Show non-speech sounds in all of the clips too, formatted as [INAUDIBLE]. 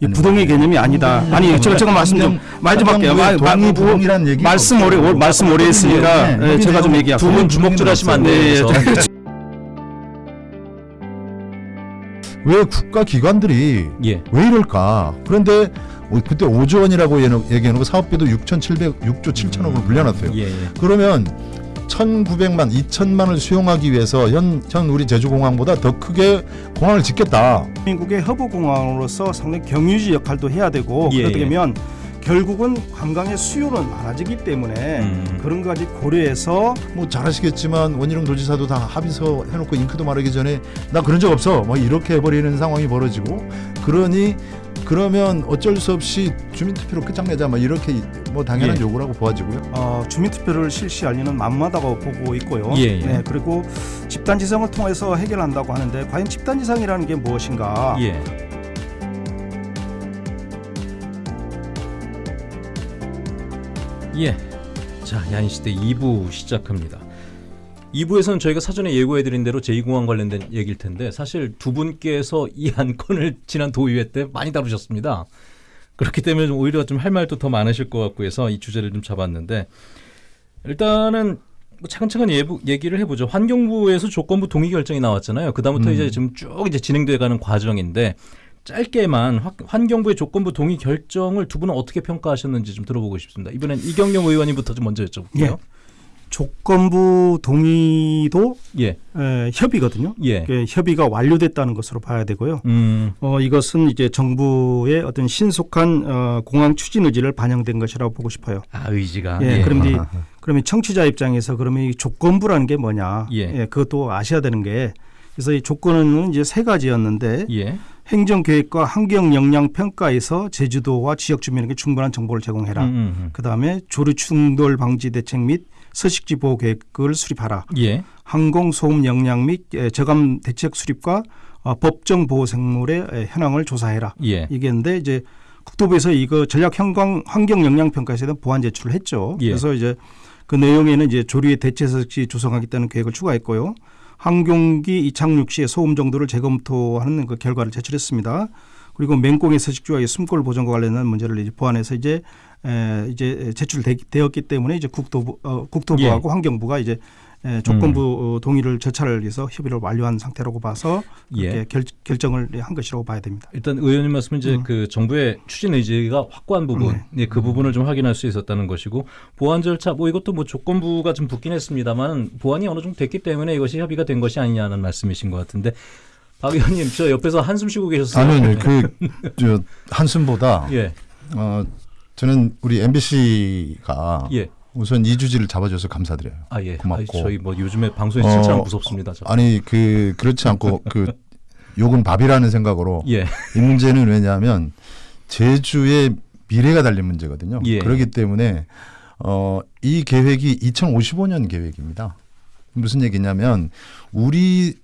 이 부동의 개념이 아니다. 아니 제가 제가 말씀 좀 말 좀 할게요. 말, 말, 동의 부동이라는 얘기 말씀 오래 오- 말씀 오래 했으니까 네, 예, 제가 좀 얘기할게요. 두분 주먹질 하시면 안 돼요. 예, 그래서. 왜 국가 기관들이 예. 왜 이럴까? 그런데 오- 그때 5조 원이라고 얘기해놓- 얘기해놓고 사업비도 6,700, 6조 7천억을 불려놨어요. 예, 예. 그러면 1,900만, 2천만을 수용하기 위해서 현, 현 우리 제주공항보다 더 크게 공항을 짓겠다. 대한민국의 허브공항으로서 상당히 경유지 역할도 해야 되고 예, 그렇게 예. 되면 결국은 관광의 수요는 많아지기 때문에 음. 그런 것까지 고려해서 뭐 잘하시겠지만 원희룡 도지사도 다 합의서 해놓고 잉크도 마르기 전에 나 그런 적 없어. 뭐 이렇게 해버리는 상황이 벌어지고 그러니 그러면 어쩔 수 없이 주민투표로 끝장내자. 뭐 이렇게 뭐 당연한 예. 요구라고 보아지고요. 어, 주민투표를 실시하려는 만마다고 보고 있고요. 예, 예. 네, 그리고 집단지성을 통해서 해결한다고 하는데 과연 집단지성이라는 게 무엇인가? 예. 예. 자, 야인시대 2부 시작합니다. 2부에서는 저희가 사전에 예고해드린 대로 제2공항 관련된 얘기일 텐데 사실 두 분께서 이 안건을 지난 도의회 때 많이 다루셨습니다. 그렇기 때문에 좀 오히려 좀 할 말도 더 많으실 것 같고 해서 이 주제를 좀 잡았는데 일단은 뭐 차근차근 예부, 얘기를 해보죠. 환경부에서 조건부 동의 결정이 나왔잖아요. 그다음부터 음. 이제 지금 쭉 이제 진행돼가는 과정인데 짧게만 화- 환경부의 조건부 동의 결정을 두 분은 어떻게 평가하셨는지 좀 들어보고 싶습니다. 이번엔 이경영 의원님부터 좀 먼저 여쭤볼게요. 예. 조건부 동의도 예, 에, 협의거든요. 예. 그 협의가 완료됐다는 것으로 봐야 되고요. 음, 어, 이것은 이제 정부의 어떤 신속한 어, 공항 추진 의지를 반영된 것이라고 보고 싶어요. 아 의지가. 예, 그럼 이 [LAUGHS] 그러면 청취자 입장에서 그러면 이 조건부라는 게 뭐냐? 예. 그것도 아셔야 되는 게 그래서 이 조건은 이제 세 가지였는데 예, 행정계획과 환경 영향 평가에서 제주도와 지역 주민에게 충분한 정보를 제공해라. 음, 음, 음. 그다음에 조류 충돌 방지 대책 및 서식지 보호 계획을 수립하라. 예, 항공 소음 영향 및 에, 저감 대책 수립과 어, 법정 보호 생물의 에, 현황을 조사해라. 예, 이게인데 이제 국토부에서 이거 전략 환경 환경 영향 평가에서 보완 제출을 했죠. 예. 그래서 이제 그 내용에는 이제 조류의 대체 서식지 조성하겠다는 계획을 추가했고요. 항공기 이착륙 시의 소음 정도를 재검토하는 그 결과를 제출했습니다. 그리고 맹꽁의 서식지와 의 숨골 보존과 관련된 문제를 이제 보완해서 이제 에, 이제 제출되었기 때문에 이제 국토부 어, 국토부하고 환경부가 이제 에, 조건부 어, 동의를 절차를 위해서 협의를 완료한 상태라고 봐서 그렇게 예. 결, 결정을 한 것이라고 봐야 됩니다. 일단 의원님 말씀은 이제 음. 그 정부의 추진 의지가 확고한 부분, 네. 예, 그 부분을 좀 확인할 수 있었다는 것이고 보안 절차 뭐 이것도 뭐 조건부가 좀 붙긴 했습니다만 보안이 어느 정도 됐기 때문에 이것이 협의가 된 것이 아니냐는 말씀이신 것 같은데 박 의원님 저 옆에서 한숨 쉬고 계셨어요. 아니요, 그 저 [LAUGHS] 한숨보다 예, 어 저는 우리 MBC가 예. 우선 이 주지를 잡아줘서 감사드려요. 아 예. 고맙고. 아이, 저희 뭐 요즘에 방송에서 어, 칭찬하면 무섭습니다. 저. 아니 그 그렇지 않고 [LAUGHS] 그 욕은 밥이라는 생각으로 예. 이 문제는 왜냐하면 제주의 미래가 달린 문제거든요. 예. 그렇기 때문에 어, 이 계획이 2055년 계획입니다. 무슨 얘기냐면 우리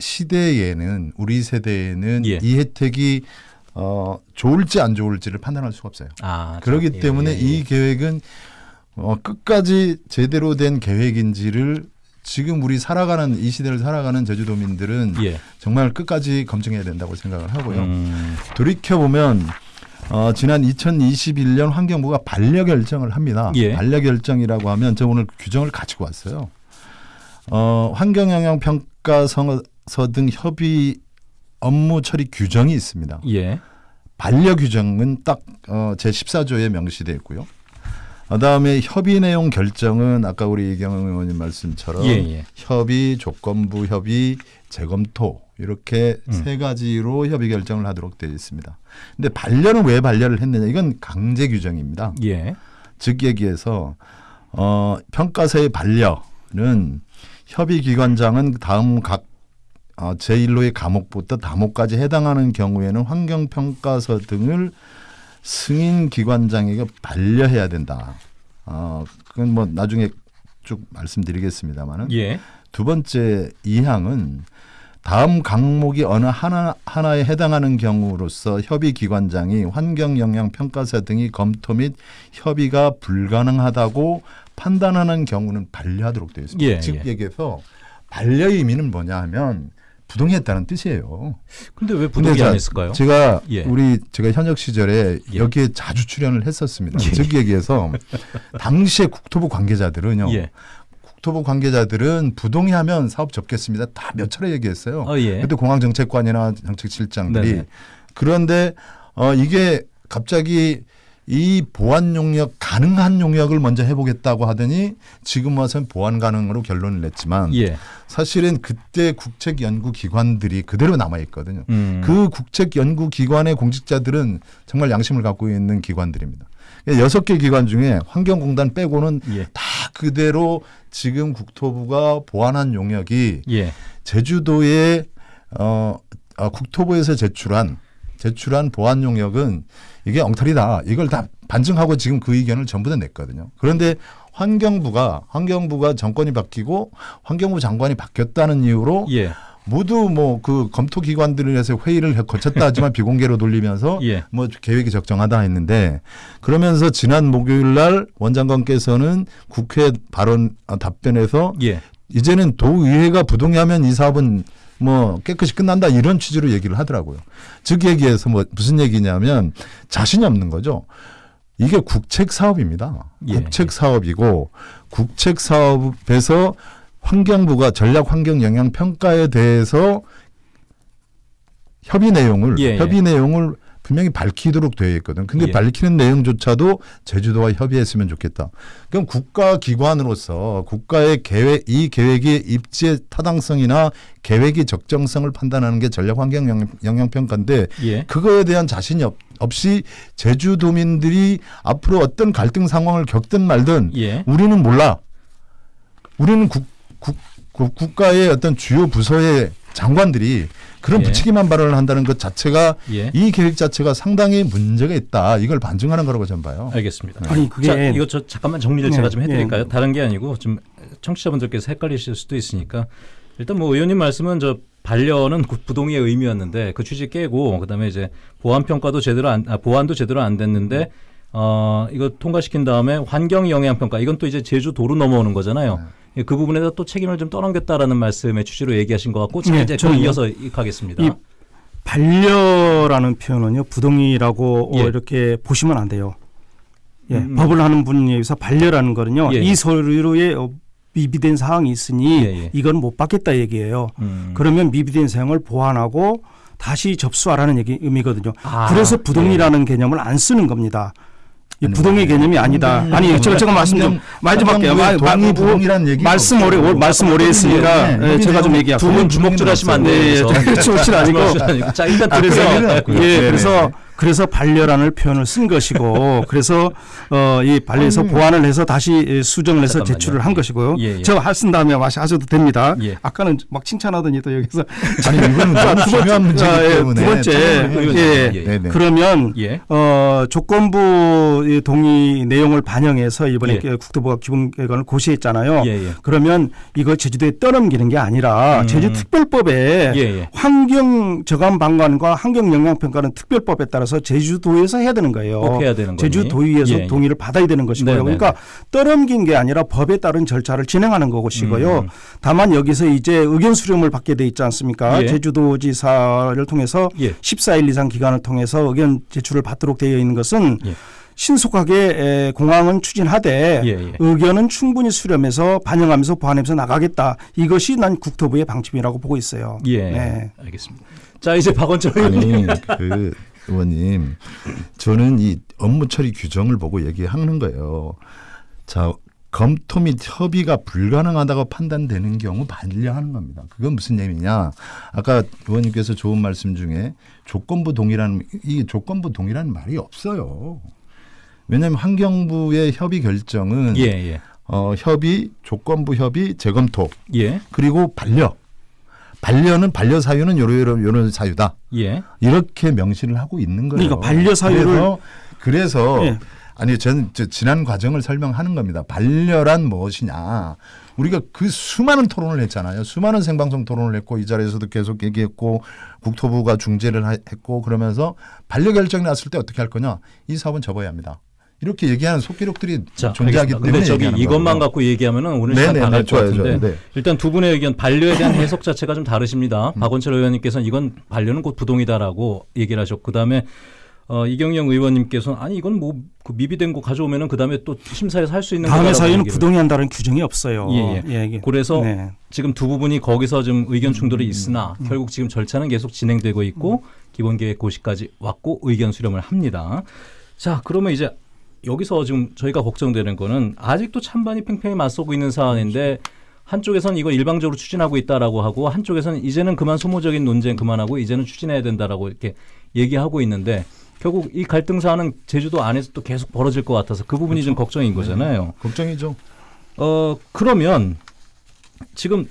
시대에는 우리 세대에는 예. 이 혜택이 어, 좋을지 안 좋을지를 판단할 수가 없어요. 아, 그렇기 예, 때문에 예, 예. 이 계획은 어, 끝까지 제대로 된 계획인지를 지금 우리 살아가는 이 시대를 살아가는 제주도민들은 예. 정말 끝까지 검증해야 된다고 생각을 하고요. 음, 돌이켜 보면 어, 지난 2021년 환경부가 반려 결정을 합니다. 예. 반려 결정이라고 하면 저 오늘 규정을 가지고 왔어요. 어, 환경 영향 평가 서 등 협의 업무 처리 규정이 있습니다. 예. 반려 규정은 딱 어, 제 14조에 명시되어 있고요. 그다음에 협의 내용 결정은 아까 우리 이경영 의원님 말씀처럼 예, 예. 협의, 조건부 협의, 재검토 이렇게 음. 세 가지로 협의 결정을 하도록 되어 있습니다. 근데 반려는 왜 반려를 했느냐? 이건 강제 규정입니다. 예. 즉 얘기해서 어, 평가서의 반려는 협의 기관장은 다음 각 어, 제1호의 과목부터 다목까지 해당하는 경우에는 환경 평가서 등을 승인 기관장에게 반려해야 된다. 어, 그건 뭐 나중에 쭉 말씀드리겠습니다만은 예. 두 번째 이항은 다음 강목이 어느 하나 하나에 해당하는 경우로서 협의 기관장이 환경 영향 평가서 등이 검토 및 협의가 불가능하다고 판단하는 경우는 반려하도록 되어 있습니다. 예, 즉 예. 얘기해서 반려의 의미는 뭐냐 하면 부동의했다는 뜻이에요. 근데 왜 부동의 자, 안 했을까요? 제가 예. 우리 제가 현역 시절에 예. 여기에 자주 출연을 했었습니다. 예. 즉 얘기해서 [LAUGHS] 당시에 국토부 관계자들은요. 예. 국토부 관계자들은 부동의하면 사업 접겠습니다. 다 몇 차례 얘기했어요. 어, 예. 그때 공항정책관이나 정책실장들이 네네. 그런데 어 이게 갑자기 이 보안 용역 가능한 용역을 먼저 해보겠다고 하더니 지금 와서는 보안 가능으로 결론을 냈지만 예. 사실은 그때 국책 연구 기관들이 그대로 남아 있거든요. 음. 그 국책 연구 기관의 공직자들은 정말 양심을 갖고 있는 기관들입니다. 여섯 개 기관 중에 환경공단 빼고는 예. 다 그대로 지금 국토부가 보완한 용역이 예. 제주도의 어, 아, 국토부에서 제출한 제출한 보안 용역은 이게 엉터리다. 이걸 다 반증하고 지금 그 의견을 전부 다 냈거든요. 그런데 환경부가 환경부가 정권이 바뀌고 환경부 장관이 바뀌었다는 이유로 예. 모두 뭐 그 검토 기관들에서 회의를 거쳤다 하지만 [LAUGHS] 비공개로 돌리면서 예. 뭐 계획이 적정하다 했는데 그러면서 지난 목요일 날 원장관께서는 국회 발언 아, 답변에서 예. 이제는 도의회가 부동의하면 이 사업은 뭐 깨끗이 끝난다 이런 취지로 얘기를 하더라고요. 즉 얘기해서 뭐 무슨 얘기냐면 자신이 없는 거죠. 이게 국책 사업입니다. 예. 국책 사업이고 국책 사업에서 환경부가 전략 환경 영향 평가에 대해서 협의 내용을 예, 예. 협의 내용을 분명히 밝히도록 되어 있거든. 근데 예. 밝히는 내용조차도 제주도와 협의했으면 좋겠다. 그럼 국가 기관으로서 국가의 계획 이 계획의 입지의 타당성이나 계획의 적정성을 판단하는 게 전략 환경 영향- 영향 평가인데 예. 그거에 대한 자신이 없, 없이 제주도민들이 앞으로 어떤 갈등 상황을 겪든 말든 예. 우리는 몰라. 우리는 국, 국, 국- 국가의 어떤 주요 부서의 장관들이 그런 예. 부치기만 발언을 한다는 것 자체가 예. 이 계획 자체가 상당히 문제가 있다. 이걸 반증하는 거라고 저는 봐요. 알겠습니다. 아니 그게 자, 이거 저 잠깐만 정리를 네, 제가 좀 해드릴까요? 네. 다른 게 아니고 좀 청취자분들께서 헷갈리실 수도 있으니까 일단 뭐 의원님 말씀은 저 반려는 구- 부동의의 의미였는데 그 취지 깨고 그다음에 이제 보안 평가도 제대로 안 아, 보안도 제대로 안 됐는데 어 이거 통과시킨 다음에 환경 영향 평가 이건 또 이제 제주 도로 넘어오는 거잖아요. 예, 그 부분에서 또 책임을 좀 떠넘겼다라는 말씀의 취지로 얘기하신 것 같고 자 네, 이제 그. 이어서 가겠습니다. 이 반려라는 표현은요 부동의라고 어, 예. 이렇게 보시면 안 돼요. 예, 음. 법을 하는 분에 의해서 반려라는 거는요 예, 예. 이 서류에 어, 미비된 사항이 있으니 예, 예. 이건 못 받겠다 얘기예요. 음. 그러면 미비된 사항을 보완하고 다시 접수하라는 얘기 의미거든요. 아, 그래서 부동의라는 개념을 안 쓰는 겁니다. 부동의 개념이 아니다. 환경- 아니 제가 제가 말씀 좀 많이 좀 할게요. 마- 마- 동의 뭐, 부동이라는 얘기 말씀 오래 오- 말씀 오래 했으니까 네, 예, 제가 좀 얘기할게요. 두분 주먹질 하시면 안 돼요. 예. 주먹질 아니고 자 일단 아, 그래서. 예. 그래서 그래서 반려라는 표현을 쓴 것이고 [LAUGHS] 그래서 어, 이 반려에서 보완을 해서 다시 수정을 해서 잠깐만요. 제출을 한 것이고요. 예, 예. 저 할쓴 다음에 마시 하셔도 됩니다. 예. 아까는 막 칭찬하더니 또 여기서 [LAUGHS] 아니 이거는 자, 너무 두 번째, 중요한 문제이기 아, 예, 때문에 두 번째, 참고를 예. 예. 네네. 그러면 예. 어, 조건부 이 동의 내용을 반영해서 이번에 예. 국토부가 기본계획안을 고시했잖아요. 예, 예. 그러면 이거 제주도에 떠넘기는 게 아니라 음. 제주특별법에 예, 예. 환경 저감 방관과 환경 영향 평가는 특별법에 따라서 제주도에서 해야 되는 거예요. 꼭 해야 되는 거니. 제주도의회에서 예, 예. 동의를 받아야 되는 것이고요. 네네네. 그러니까 떠넘긴 게 아니라 법에 따른 절차를 진행하는 것이고요. 음. 다만 여기서 이제 의견 수렴을 받게 돼 있지 않습니까? 예. 제주도지사를 통해서 예. 14일 이상 기간을 통해서 의견 제출을 받도록 되어 있는 것은 예. 신속하게 에, 공항은 추진하되 예, 예. 의견은 충분히 수렴해서 반영하면서 보완하면서 나가겠다. 이것이 난 국토부의 방침이라고 보고 있어요. 예. 네. 알겠습니다. 자 이제 박원철 의원님. 그 의원님 저는 이 업무 처리 규정을 보고 얘기하는 거예요. 자 검토 및 협의가 불가능하다고 판단되는 경우 반려하는 겁니다. 그건 무슨 얘기냐? 아까 의원님께서 좋은 말씀 중에 조건부 동의라는 이 조건부 동의라는 말이 없어요. 왜냐하면 환경부의 협의 결정은 예, 예. 어, 협의, 조건부 협의, 재검토 예. 그리고 반려. 반려는 반려 사유는 요런 요런 요런 사유다. 예. 이렇게 명시를 하고 있는 거예요. 그러니까 반려 사유를- 그래서, 그래서 예. 아니 저는 저 지난 과정을 설명하는 겁니다. 반려란 무엇이냐? 우리가 그 수많은 토론을 했잖아요. 수많은 생방송 토론을 했고 이 자리에서도 계속 얘기했고 국토부가 중재를 하- 했고 그러면서 반려 결정이 났을 때 어떻게 할 거냐? 이 사업은 접어야 합니다. 이렇게 얘기하는 속기록들이 자, 존재하기 알겠습니다. 때문에 저기 이것만 거고요. 갖고 얘기하면은 오늘 시간 네네, 다갈 네, 것 같은데. 네. 일단 두 분의 의견 반려에 대한 해석 자체가 좀 다르십니다. 음. 박원철 의원님께서는 이건 반려는 곧 부동이다라고 얘기를 하셨고 그다음에 어, 이경영 의원님께서는 아니 이건 뭐 그 미비된 거 가져오면은 그다음에 또 심사에서 할 수 있는 거다라고 사유는 얘기를 부동의한다는 규정이 없어요. 예, 예. 이게. 그래서 네. 지금 두 부분이 거기서 좀 의견 충돌이 음, 있으나 결국 지금 절차는 계속 진행되고 있고 기본 계획 고시까지 왔고 의견 수렴을 합니다. 자, 그러면 이제 여기서 지금 저희가 걱정되는 거는 아직도 찬반이 팽팽히 맞서고 있는 사안인데 한쪽에서는 이거 일방적으로 추진하고 있다라고 하고 한쪽에서는 이제는 그만 소모적인 논쟁 그만하고 이제는 추진해야 된다라고 이렇게 얘기하고 있는데 결국 이 갈등 사안은 제주도 안에서 또 계속 벌어질 것 같아서 그 부분이 좀 걱정인 거잖아요. 걱정이죠. 어 그러면 지금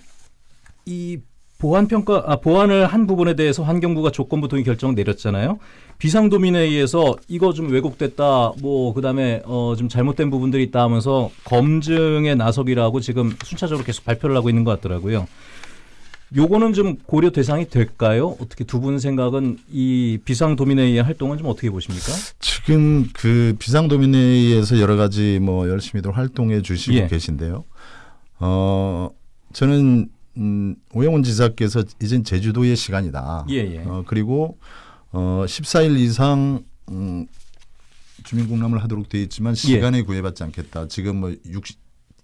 이 보안 평가 아 보안을 한 부분에 대해서 환경부가 조건부 동의 결정 내렸잖아요. 비상도민에 의해서 이거 좀 왜곡됐다. 뭐 그다음에 어 좀 잘못된 부분들이 있다 하면서 검증에 나서기라고 지금 순차적으로 계속 발표를 하고 있는 것 같더라고요. 요거는 좀 고려 대상이 될까요? 어떻게 두 분 생각은 이 비상도민회의의 활동은 좀 어떻게 보십니까? 지금 그 비상도민회의에서 여러 가지 뭐 열심히들 활동해 주시고 예. 계신데요. 어 저는 음, 오영훈 지사께서 이젠 제주도의 시간이다. 예, 예. 어, 그리고 어 14일 이상 음, 주민공람을 하도록 되어 있지만 시간에 구애받지 않겠다. 지금 뭐 60,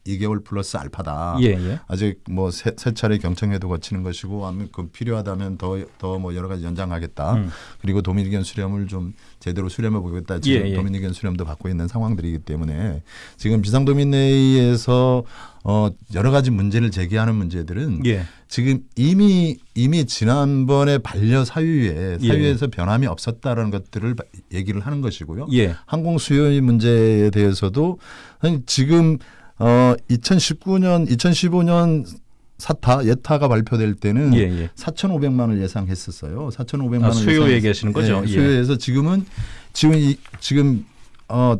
2개월 플러스 알파다. 예, 예. 아직 뭐세 차례 경청회도 거치는 것이고 그 필요하다면 더 더 뭐 여러 가지 연장하겠다. 음. 그리고 도민 의견 수렴을 좀 제대로 수렴해 보겠다. 지금 예, 예. 도민 의견 수렴도 받고 있는 상황들이기 때문에 지금 비상도민회의에서 어 여러 가지 문제를 제기하는 문제들은 예. 지금 이미 이미 지난번에 반려 사유에 예. 사유에서 변함이 없었다라는 것들을 바- 얘기를 하는 것이고요. 예. 항공 수요의 문제에 대해서도 지금 어 2019년 2015년 사타 예타가 발표될 때는 예, 예. 4,500만을 예상했었어요. 4,500만 원 아, 수요 예상- 얘기하시는 거죠? 예, 예. 수요에서 지금은 지금 이 지금 어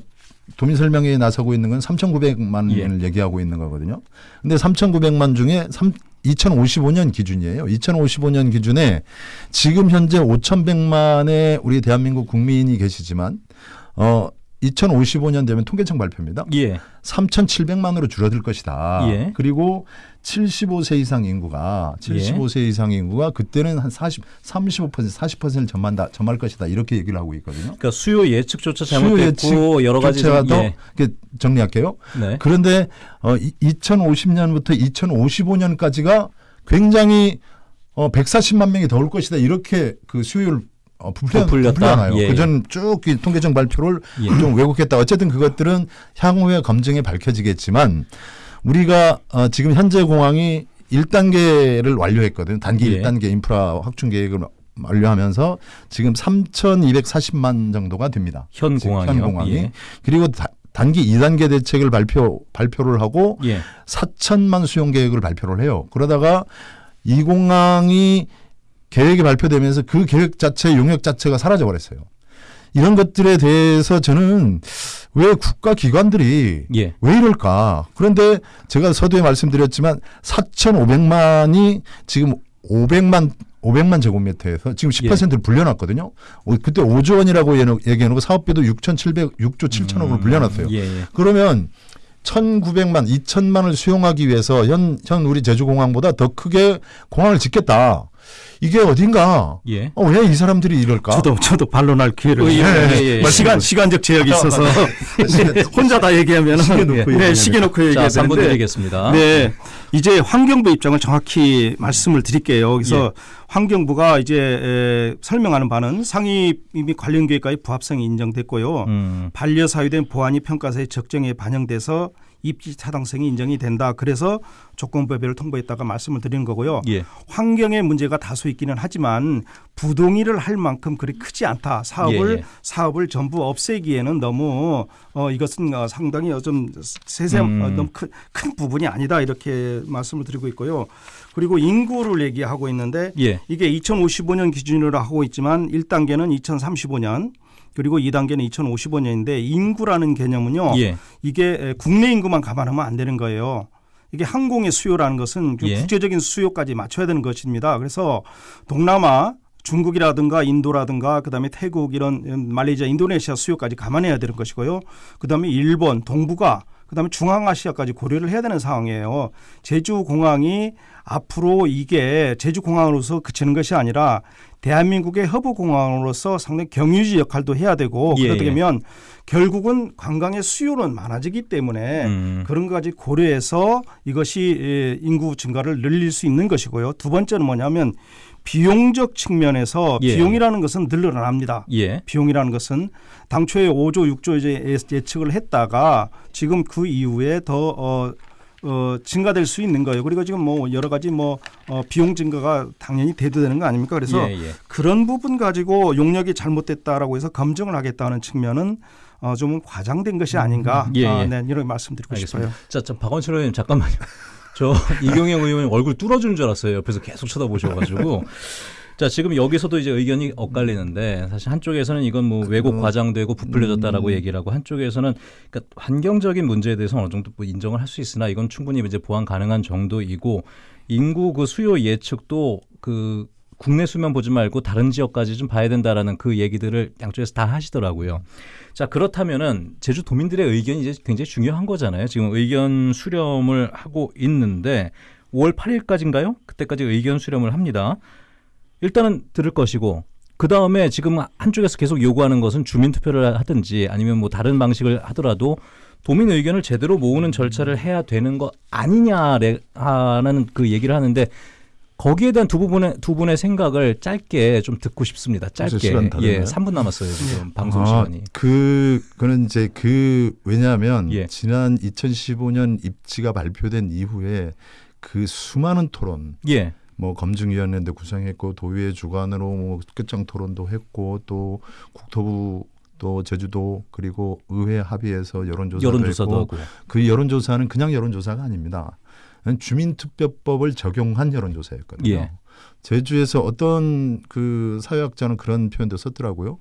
도민 설명회에 나서고 있는 건 3,900만 예. 원을 얘기하고 있는 거거든요. 근데 3,900만 중에 3 2055년 기준이에요. 2055년 기준에 지금 현재 5,100만의 우리 대한민국 국민이 계시지만 어 2055년 되면 통계청 발표입니다. 예. 3,700만으로 줄어들 것이다. 예. 그리고 75세 이상 인구가 75세 이상 인구가 그때는 한 40, 35% 40%를 점한다, 점할 것이다 이렇게 얘기를 하고 있거든요. 그러니까 수요 예측조차 잘못됐고 여러 가지 좀- 더 예. 정리할게요. 네. 그런데 어, 2050년부터 2055년까지가 굉장히 어, 140만 명이 더 올 것이다 이렇게 그 수요율 어, 부풀려, 부풀렸다? 부풀려나요. 예, 그전 쭉이 통계청 발표를 예. 좀 왜곡했다. 어쨌든 그것들은 향후에 검증에 밝혀지겠지만 우리가 어, 지금 현재 공항이 1단계를 완료했거든요. 단기 예. 1단계 인프라 확충 계획을 완료하면서 지금 3,240만 정도가 됩니다. 현 공항이요? 현 공항이. 예. 그리고 다- 단기 2단계 대책을 발표 발표를 하고 예. 4천만 수용 계획을 발표를 해요. 그러다가 이 공항이 계획이 발표되면서 그 계획 자체 용역 자체가 사라져 버렸어요. 이런 것들에 대해서 저는 왜 국가 기관들이 예. 왜 이럴까? 그런데 제가 서두에 말씀드렸지만 4,500만이 지금 500만 500만 제곱미터에서 지금 10%를 불려놨거든요. 어, 그때 5조 원이라고 얘기해놓- 얘기해놓고 사업비도 6,700, 6조 7천억으로 불려놨어요. 예, 예. 그러면 1,900만, 2천만을 수용하기 위해서 현, 현 우리 제주공항보다 더 크게 공항을 짓겠다. 이게 어딘가? 예. 어, 왜 이 사람들이 이럴까? 저도 저도 반론할 기회를 예, 예, 예, 예. 시간 시간적 제약이 있어서 [LAUGHS] 혼자 다 얘기하면은 시계 놓고 네, 얘기해야 시계 놓고 자, 얘기해야 3분 되는데 드리겠습니다. 네. 이제 환경부 입장을 정확히 말씀을 드릴게요. 그래서 예. 환경부가 이제 에, 설명하는 바는 상위 및 관련 계획과의 부합성이 인정됐고요. 음. 반려 사유된 보안이 평가서의 적정에 반영돼서 입지 타당성이 인정이 된다. 그래서 조건부별을 통보했다가 말씀을 드리는 거고요. 예. 환경의 문제가 다소 있기는 하지만 부동의를 할 만큼 그리 크지 않다. 사업을 예, 예. 사업을 전부 없애기에는 너무 어 이것은 어, 상당히 좀 세세한 음. 어, 너무 큰, 큰 부분이 아니다 이렇게 말씀을 드리고 있고요. 그리고 인구를 얘기하고 있는데 예. 이게 2055년 기준으로 하고 있지만 1단계는 2035년 그리고 2단계는 2055년인데 인구라는 개념은요. 예. 이게 국내 인구만 감안하면 안 되는 거예요. 이게 항공의 수요라는 것은 그 예. 국제적인 수요까지 맞춰야 되는 것입니다. 그래서 동남아 중국이라든가 인도라든가 그다음에 태국 이런 음, 말레이시아, 인도네시아 수요까지 감안해야 되는 것이고요. 그다음에 일본, 동북아 그다음에 중앙아시아까지 고려를 해야 되는 상황이에요. 제주 공항이 앞으로 이게 제주 공항으로서 그치는 것이 아니라 대한민국의 허브 공항으로서 상당히 경유지 역할도 해야 되고 예, 그러게 예. 되면 결국은 관광의 수요는 많아지기 때문에 음. 그런 것까지 고려해서 이것이 예, 인구 증가를 늘릴 수 있는 것이고요. 두 번째는 뭐냐면 비용적 측면에서 예. 비용이라는 것은 늘어납니다. 예. 비용이라는 것은 당초에 5조, 6조 이제 예- 예측을 했다가 지금 그 이후에 더 어, 어, 증가될 수 있는 거예요. 그리고 지금 뭐 여러 가지 뭐 어, 비용 증가가 당연히 대두되는 거 아닙니까? 그래서 예, 예. 그런 부분 가지고 용역이 잘못됐다라고 해서 검증을 하겠다는 측면은 어, 좀 과장된 것이 아닌가. 예, 아, 예. 네, 이런 말씀드리고 알겠습니다. 싶어요. 자, 자 박원철 의원님 잠깐만요. [LAUGHS] 저 이경영 의원님 얼굴 뚫어주는 줄 알았어요. 옆에서 계속 쳐다보셔가지고. 자, 지금 여기서도 이제 의견이 엇갈리는데 사실 한쪽에서는 이건 뭐 왜곡 과장되고 부풀려졌다라고 얘기를 하고 한쪽에서는 그러니까 환경적인 문제에 대해서 어느 정도 뭐 인정을 할 수 있으나 이건 충분히 이제 보완 가능한 정도이고 인구 그 수요 예측도 그 국내 수면 보지 말고 다른 지역까지 좀 봐야 된다라는 그 얘기들을 양쪽에서 다 하시더라고요. 자 그렇다면은 제주 도민들의 의견이 이제 굉장히 중요한 거잖아요. 지금 의견 수렴을 하고 있는데 5월 8일까지인가요? 그때까지 의견 수렴을 합니다. 일단은 들을 것이고 그 다음에 지금 한쪽에서 계속 요구하는 것은 주민 투표를 하든지 아니면 뭐 다른 방식을 하더라도 도민 의견을 제대로 모으는 절차를 해야 되는 거 아니냐라는 그 얘기를 하는데 거기에 대한 두 부분의 두 분의 생각을 짧게 좀 듣고 싶습니다. 짧게 시간 다 예, 됐나요? 3분 남았어요 지금 방송 아, 시간이. 그 그는 이제 그 왜냐하면 예. 지난 2015년 입지가 발표된 이후에 그 수많은 토론 예, 뭐 검증위원회도 구성했고 도의회 주관으로 뭐 끝장 토론도 했고 또 국토부 또 제주도 그리고 의회 합의해서 여론조사도, 여론조사도 했고 하고. 그 여론조사는 그냥 여론조사가 아닙니다. 주민투표법을 적용한 여론조사였거든요. 예. 제주에서 어떤 그 사회학자는 그런 표현도 썼더라고요.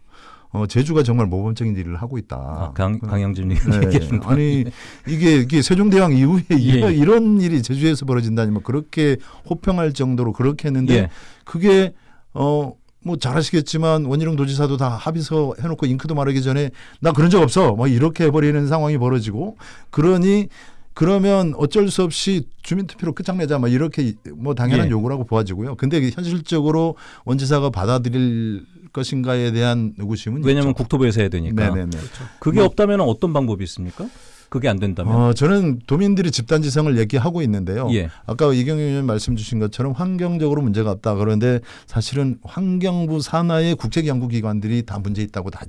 어, 제주가 정말 모범적인 일을 하고 있다. 아, 강, 강영진 네. 얘기하는 거. 아니 이게 이게 세종대왕 이후에 예. 이런, 이런 일이 제주에서 벌어진다니 뭐 그렇게 호평할 정도로 그렇게 했는데 예. 그게 어 뭐 잘하시겠지만 원희룡 도지사도 다 합의서 해놓고 잉크도 마르기 전에 나 그런 적 없어 뭐 이렇게 해버리는 상황이 벌어지고 그러니 그러면 어쩔 수 없이 주민투표로 끝장내자 뭐 이렇게 뭐 당연한 예. 요구라고 보아지고요. 근데 현실적으로 원지사가 받아들일 것인가에 대한 의구심은 왜냐하면 있죠. 국토부에서 해야 되니까. 네네네. 그게 없다면 어떤 방법이 있습니까? 그게 안 된다면. 어, 저는 도민들이 집단지성을 얘기하고 있는데요. 예. 아까 이경영 의원 말씀 주신 것처럼 환경적으로 문제가 없다. 그런데 사실은 환경부 산하의 국제연구기관들이 다 문제 있다고 다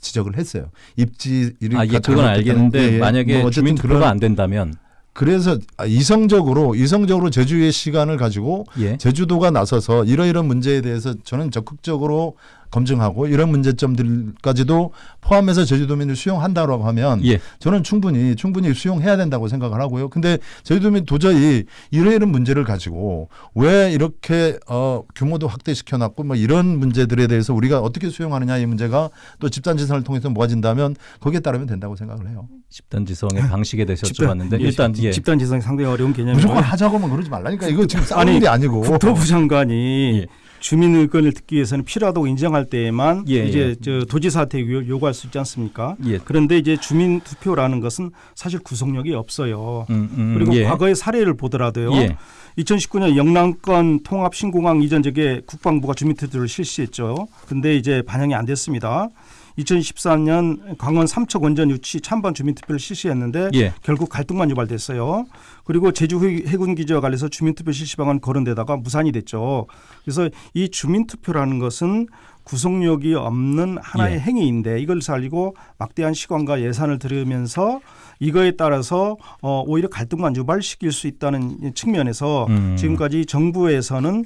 지적을 했어요. 입지 이런 아, 예, 그건 알겠는데 만약에 뭐 어쨌든 주민 투표가 그런- 안 된다면 그래서 아, 이성적으로 이성적으로 제주의 시간을 가지고 예. 제주도가 나서서 이러이런 문제에 대해서 저는 적극적으로 검증하고 이런 문제점들까지도 포함해서 제주도민을 수용한다라고 하면 예. 저는 충분히 충분히 수용해야 된다고 생각을 하고요. 근데 제주도민 도저히 이러이런 문제를 가지고 왜 이렇게 어 규모도 확대시켜 놨고 뭐 이런 문제들에 대해서 우리가 어떻게 수용하느냐 이 문제가 또 집단 지성을 통해서 모아진다면 거기에 따르면 된다고 생각을 해요. 집단 지성의 방식에 대해서 집단- 여쭤봤는데 예, 일단 예. 집단 지성이 상당히 어려운 개념이고요. 무조건 하자고만 그러지 말라니까 이거 지금 싸우는 아니, 게 아니고 국토부 장관이 예. 주민 의견을 듣기 위해서는 필요하다고 인정할 때에만 예, 이제 예. 저 도지사한테 요- 요구할 수 있지 않습니까? 예. 그런데 이제 주민 투표라는 것은 사실 구속력이 없어요. 음, 음, 그리고 예. 과거의 사례를 보더라도요. 예. 2019년 영남권 통합 신공항 이전 적에 국방부가 주민 투표를 실시했죠. 근데 이제 반영이 안 됐습니다. 2014년 강원 삼척 원전 유치 찬반 주민 투표를 실시했는데 예. 결국 갈등만 유발됐어요. 그리고 제주 해- 해군 기지와 관련해서 주민투표 실시 방안 거론되다가 무산이 됐죠. 그래서 이 주민투표라는 것은 구속력이 없는 하나의 예. 행위인데 이걸 살리고 막대한 시간과 예산을 들으면서 이거에 따라서 어, 오히려 갈등만 유발시킬 수 있다는 이 측면에서 음. 지금까지 정부에서는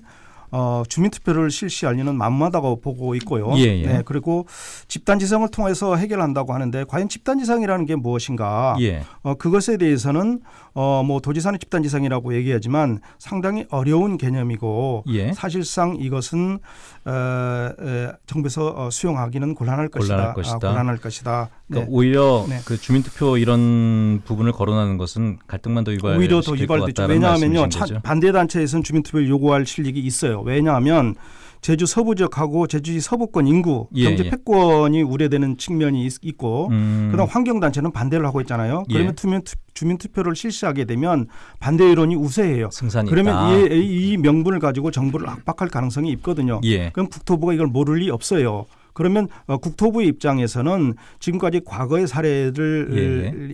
어, 주민투표를 실시할 리는 만무하다고 보고 있고요. 예, 예. 네, 그리고 집단지성을 통해서 해결한다고 하는데 과연 집단지성이라는 게 무엇인가? 예. 어, 그것에 대해서는 어, 뭐 도지사는 집단지성이라고 얘기하지만 상당히 어려운 개념이고 예. 사실상 이것은 어, 에, 정부에서 어, 수용하기는 곤란할 것이다. 곤란할 것이다. 아, 곤란할 것이다. 그러니까 네. 오히려 네. 그 주민투표 이런 부분을 거론하는 것은 갈등만 더 유발 오히려 더 유발되죠. 왜냐하면요, 차- 반대 단체에서는 주민투표를 요구할 실력이 있어요. 왜냐하면 제주 서부 지역하고 제주시 서부권 인구 예, 경제 예. 패권이 우려되는 측면이 있, 있고 음. 그다음 환경 단체는 반대를 하고 있잖아요. 예. 그러면 투명 투, 주민 투표를 실시하게 되면 반대 여론이 우세해요. 승산이 그러면. 이, 이 명분을 가지고 정부를 압박할 가능성이 있거든요. 예. 그럼 국토부가 이걸 모를 리 없어요. 그러면 어, 국토부의 입장에서는 지금까지 과거의 사례를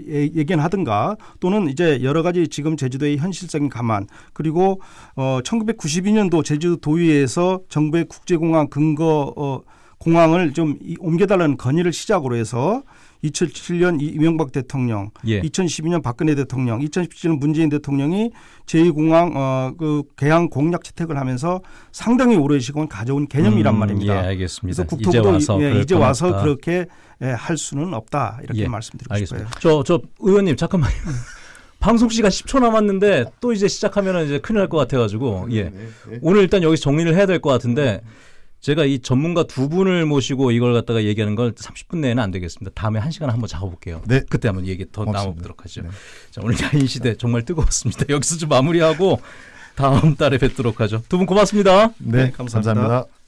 예. 예견하든가 또는 이제 여러 가지 지금 제주도의 현실적인 감안 그리고 어 1992년도 제주도 도의회에서 정부의 국제공항 근거 어 공항을 좀 이- 옮겨달라는 건의를 시작으로 해서 2007년 이명박 대통령, 예. 2012년 박근혜 대통령, 2017년 문재인 대통령이 제2공항 어, 그 개항 공약 채택을 하면서 상당히 오랜 시간 가져온 개념이란 음, 말입니다. 예, 알겠습니다. 그래서 이제 국토부도 와서 이, 예, 이제 와서. 그렇게 예, 할 수는 없다 이렇게 예, 말씀드리고 알겠습니다. 싶어요. 저, 저 의원님 잠깐만요. [LAUGHS] 방송 시간 10초 남았는데 또 이제 시작하면 이제 큰일 날 것 같아가지고 예. 오늘 일단 여기서 정리를 해야 될 것 같은데 제가 이 전문가 두 분을 모시고 이걸 갖다가 얘기하는 걸 30분 내에는 안 되겠습니다. 다음에 한 시간 한번 잡아볼게요. 네. 그때 한번 얘기 더 고맙습니다. 나눠보도록 하죠. 네. 자, 오늘 야인 시대 정말 뜨거웠습니다. [LAUGHS] 여기서 좀 마무리하고 다음 달에 뵙도록 하죠. 두 분 고맙습니다. 네, 네, 감사합니다. 감사합니다.